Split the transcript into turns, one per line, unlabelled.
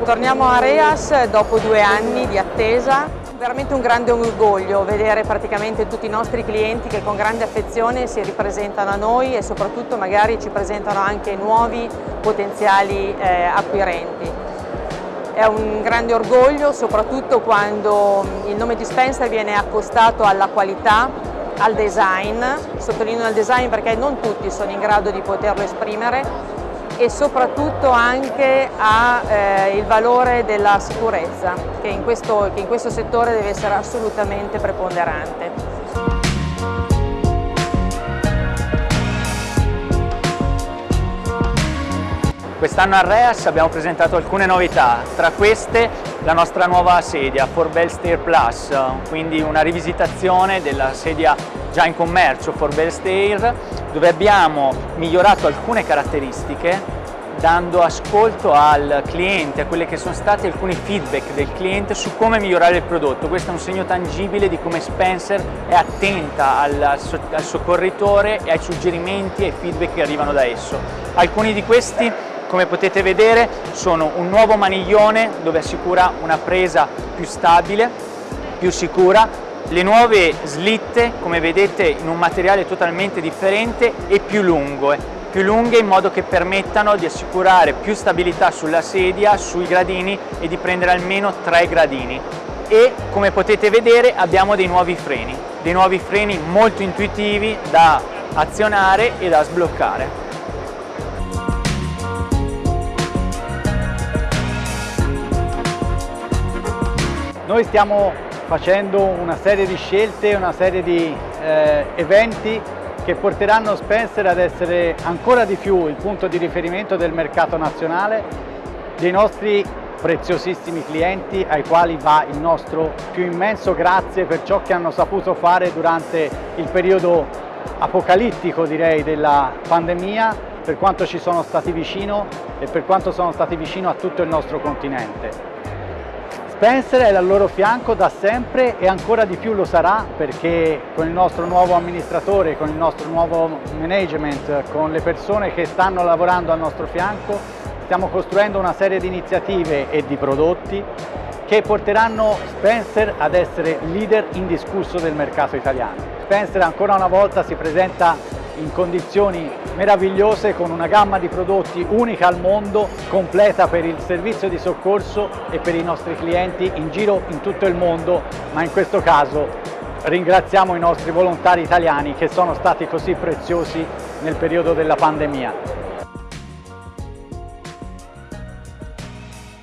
Torniamo a Reas dopo due anni di attesa. Veramente un grande orgoglio vedere praticamente tutti i nostri clienti che con grande affezione si ripresentano a noi e soprattutto magari ci presentano anche nuovi potenziali eh, acquirenti. È un grande orgoglio soprattutto quando il nome di Spencer viene accostato alla qualità, al design, sottolineo il design perché non tutti sono in grado di poterlo esprimere e soprattutto anche al eh, valore della sicurezza che in, questo, che in questo settore deve essere assolutamente preponderante.
Quest'anno a Reas abbiamo presentato alcune novità, tra queste la nostra nuova sedia Forbel Stair Plus, quindi una rivisitazione della sedia già in commercio Forbel Stair, dove abbiamo migliorato alcune caratteristiche dando ascolto al cliente, a quelli che sono stati alcuni feedback del cliente su come migliorare il prodotto. Questo è un segno tangibile di come Spencer è attenta al, al soccorritore e ai suggerimenti e ai feedback che arrivano da esso. Alcuni di questi come potete vedere sono un nuovo maniglione dove assicura una presa più stabile, più sicura, le nuove slitte come vedete in un materiale totalmente differente e più lungo, più lunghe in modo che permettano di assicurare più stabilità sulla sedia, sui gradini e di prendere almeno tre gradini. E come potete vedere abbiamo dei nuovi freni, dei nuovi freni molto intuitivi da azionare e da sbloccare.
Noi stiamo facendo una serie di scelte, una serie di eh, eventi che porteranno Spencer ad essere ancora di più il punto di riferimento del mercato nazionale, dei nostri preziosissimi clienti ai quali va il nostro più immenso grazie per ciò che hanno saputo fare durante il periodo apocalittico direi della pandemia, per quanto ci sono stati vicino e per quanto sono stati vicino a tutto il nostro continente. Spencer è al loro fianco da sempre e ancora di più lo sarà perché con il nostro nuovo amministratore, con il nostro nuovo management, con le persone che stanno lavorando al nostro fianco, stiamo costruendo una serie di iniziative e di prodotti che porteranno Spencer ad essere leader indiscusso del mercato italiano. Spencer ancora una volta si presenta in condizioni meravigliose con una gamma di prodotti unica al mondo, completa per il servizio di soccorso e per i nostri clienti in giro in tutto il mondo, ma in questo caso ringraziamo i nostri volontari italiani che sono stati così preziosi nel periodo della pandemia.